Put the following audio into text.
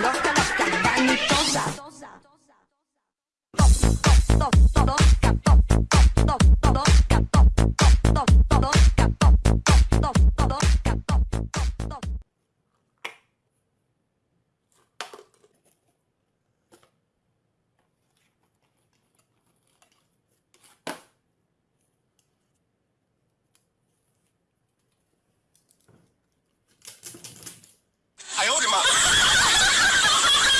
loca, loca, vanitosa. Top, top, top, top.